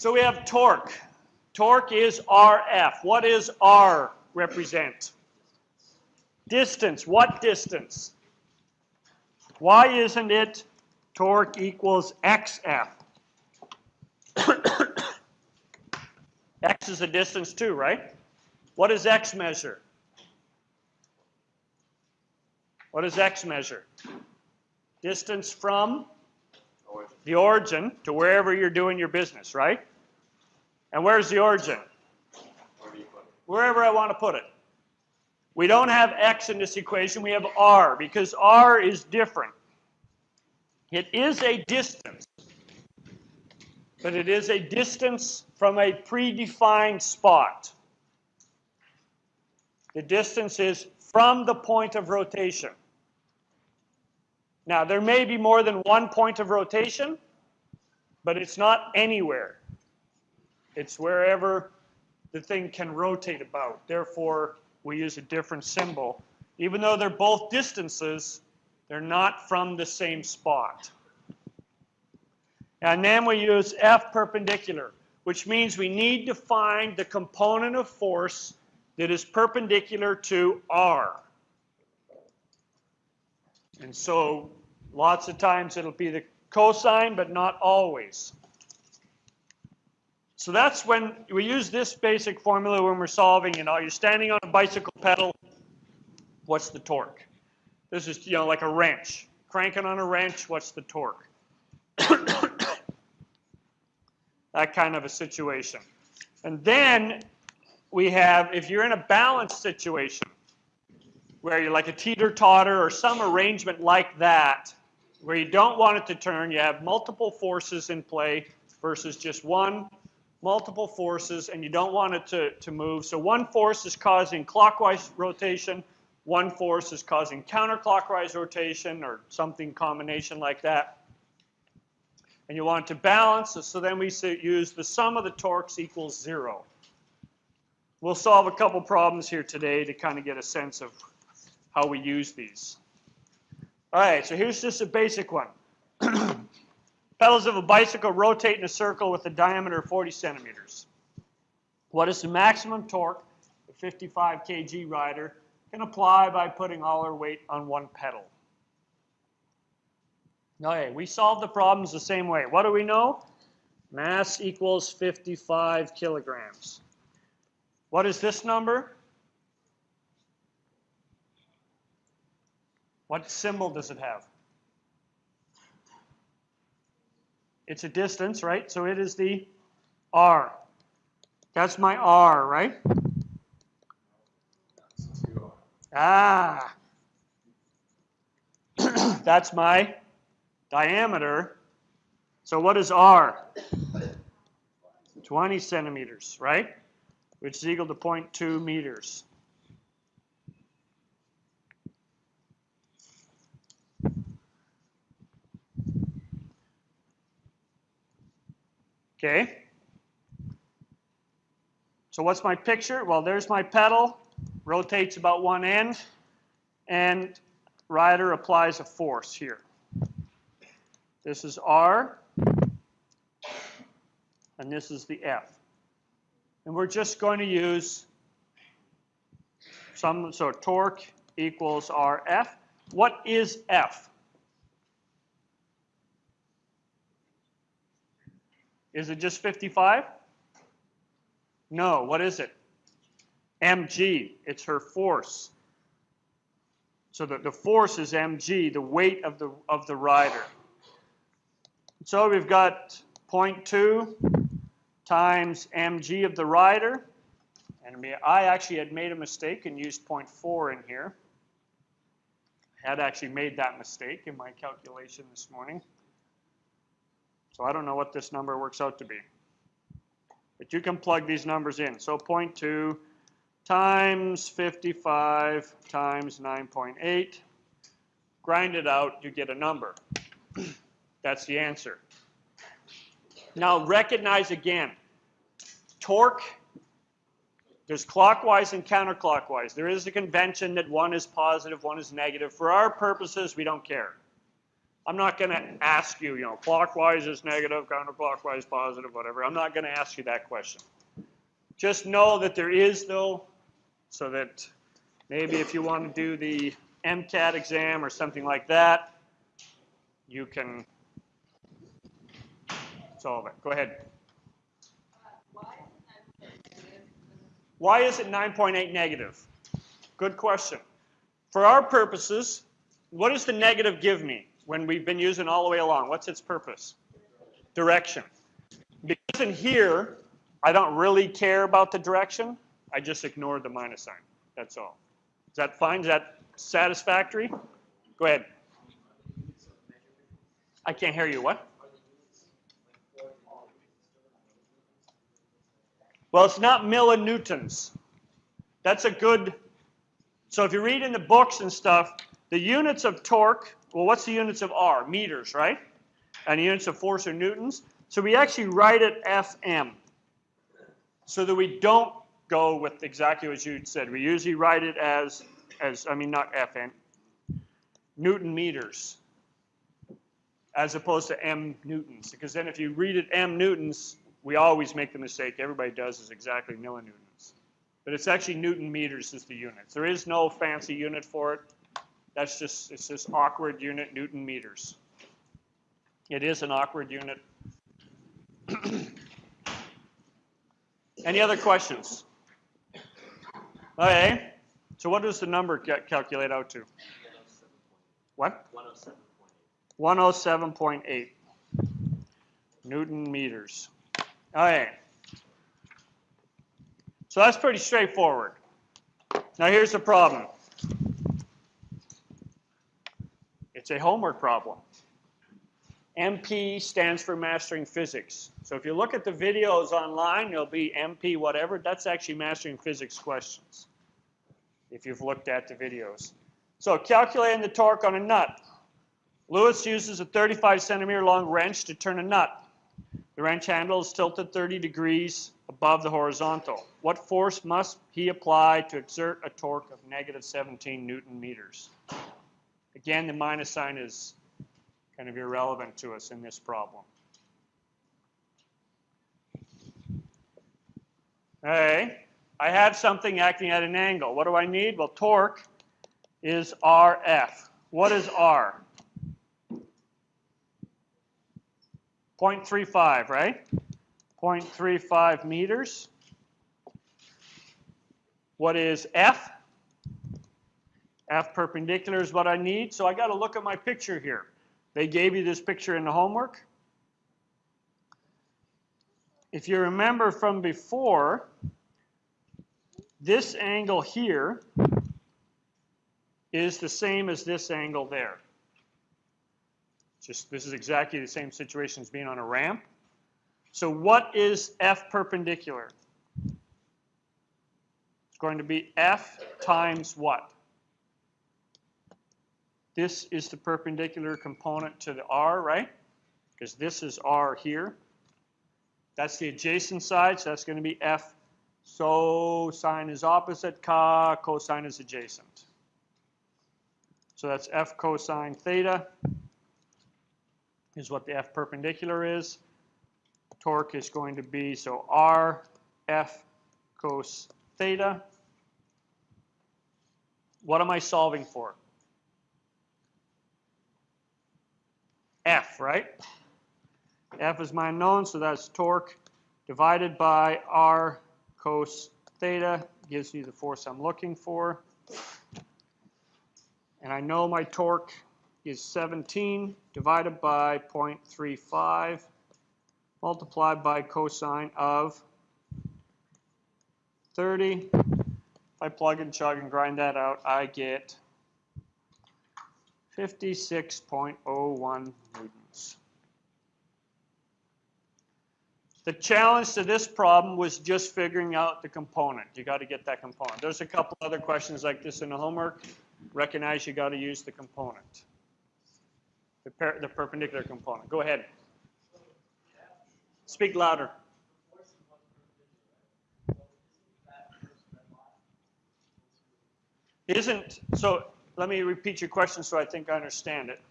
So we have torque. Torque is RF. What is R represent? Distance. What distance? Why isn't it torque equals XF? X is a distance too, right? What does X measure? What does X measure? Distance from the origin to wherever you're doing your business, right? And where's the origin? Wherever I want to put it. We don't have x in this equation, we have r, because r is different. It is a distance, but it is a distance from a predefined spot. The distance is from the point of rotation. Now, there may be more than one point of rotation, but it's not anywhere. It's wherever the thing can rotate about. Therefore, we use a different symbol. Even though they're both distances, they're not from the same spot. And then we use F perpendicular, which means we need to find the component of force that is perpendicular to R. And so lots of times it'll be the cosine, but not always. So that's when we use this basic formula when we're solving, you know, you're standing on a bicycle pedal, what's the torque? This is, you know, like a wrench. Cranking on a wrench, what's the torque? that kind of a situation. And then we have, if you're in a balanced situation, where you're like a teeter-totter or some arrangement like that, where you don't want it to turn, you have multiple forces in play versus just one, multiple forces and you don't want it to, to move. So one force is causing clockwise rotation, one force is causing counterclockwise rotation or something combination like that. And you want to balance, so then we use the sum of the torques equals zero. We'll solve a couple problems here today to kind of get a sense of how we use these. All right, so here's just a basic one. Pedals of a bicycle rotate in a circle with a diameter of 40 centimeters. What is the maximum torque a 55 kg rider can apply by putting all her weight on one pedal? Okay, we solve the problems the same way. What do we know? Mass equals 55 kilograms. What is this number? What symbol does it have? It's a distance, right? So it is the R. That's my R, right? Ah. That's my diameter. So what is R? 20 centimeters, right? Which is equal to 0.2 meters. Okay. So what's my picture? Well, there's my pedal, rotates about one end, and rider applies a force here. This is R, and this is the F. And we're just going to use some, so torque equals RF. What is F? Is it just 55? No, what is it? mg, it's her force. So the, the force is mg, the weight of the, of the rider. So we've got 0.2 times mg of the rider. And I actually had made a mistake and used 0.4 in here. I had actually made that mistake in my calculation this morning. So I don't know what this number works out to be. But you can plug these numbers in. So 0.2 times 55 times 9.8. Grind it out, you get a number. That's the answer. Now recognize again, torque, there's clockwise and counterclockwise. There is a convention that one is positive, one is negative. For our purposes, we don't care. I'm not going to ask you, you know, clockwise is negative, counterclockwise positive, whatever. I'm not going to ask you that question. Just know that there is, though, so that maybe if you want to do the MCAT exam or something like that, you can solve it. Go ahead. Why is it 9.8 negative? Good question. For our purposes, what does the negative give me when we've been using all the way along? What's its purpose? Direction. Because in here, I don't really care about the direction. I just ignore the minus sign. That's all. Is that fine? Is that satisfactory? Go ahead. I can't hear you. What? Well, it's not millinewtons. That's a good. So if you read in the books and stuff, the units of torque, well, what's the units of R? Meters, right? And the units of force are newtons. So we actually write it FM so that we don't go with exactly what you said. We usually write it as, as I mean, not FN, Newton meters, as opposed to M newtons. Because then if you read it M newtons, we always make the mistake, everybody does, is exactly millinewtons. But it's actually Newton meters is the unit. There is no fancy unit for it. That's just, it's this awkward unit, Newton meters. It is an awkward unit. Any other questions? Okay. So what does the number get calculate out to? What? 107.8 Newton meters. Okay. So that's pretty straightforward. Now here's the problem. It's a homework problem. MP stands for Mastering Physics. So if you look at the videos online, there'll be MP whatever. That's actually Mastering Physics questions, if you've looked at the videos. So calculating the torque on a nut. Lewis uses a 35 centimeter long wrench to turn a nut. The wrench handle is tilted 30 degrees above the horizontal. What force must he apply to exert a torque of negative 17 newton meters? Again, the minus sign is kind of irrelevant to us in this problem. Okay, I have something acting at an angle. What do I need? Well, torque is RF. What is R? 0.35, right? 0.35 meters. What is F? F perpendicular is what I need. So I got to look at my picture here. They gave you this picture in the homework. If you remember from before, this angle here is the same as this angle there. Just this is exactly the same situation as being on a ramp. So what is F perpendicular? It's going to be F times what? This is the perpendicular component to the R, right? Because this is R here. That's the adjacent side, so that's going to be F. So sine is opposite, ca, cosine is adjacent. So that's F cosine theta is what the F perpendicular is. Torque is going to be, so R F cos theta. What am I solving for? F, right? F is my unknown, so that's torque divided by R cos theta gives me the force I'm looking for. And I know my torque is 17 divided by 0.35 multiplied by cosine of 30. If I plug and chug and grind that out, I get 56.01 newtons. The challenge to this problem was just figuring out the component. You got to get that component. There's a couple other questions like this in the homework. Recognize you got to use the component the, per the perpendicular component. Go ahead. Speak louder. Isn't, so let me repeat your question so I think I understand it.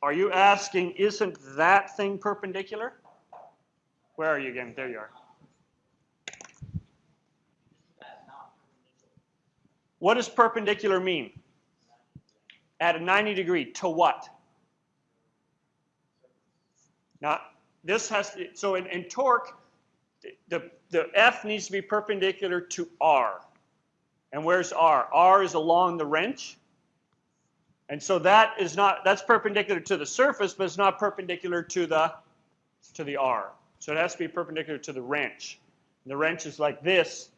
Are you asking, isn't that thing perpendicular? Where are you again? There you are. What does perpendicular mean? At a 90 degree, to what? Now, this has to, so in, in torque, the, the F needs to be perpendicular to R. And where's R? R is along the wrench. And so that is not, that's perpendicular to the surface, but it's not perpendicular to the, to the R. So it has to be perpendicular to the wrench. And the wrench is like this,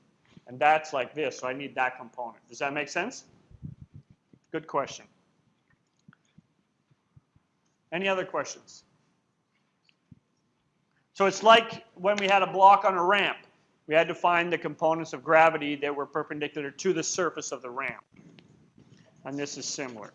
and that's like this, so I need that component. Does that make sense? Good question. Any other questions? So it's like when we had a block on a ramp. We had to find the components of gravity that were perpendicular to the surface of the ramp. And this is similar.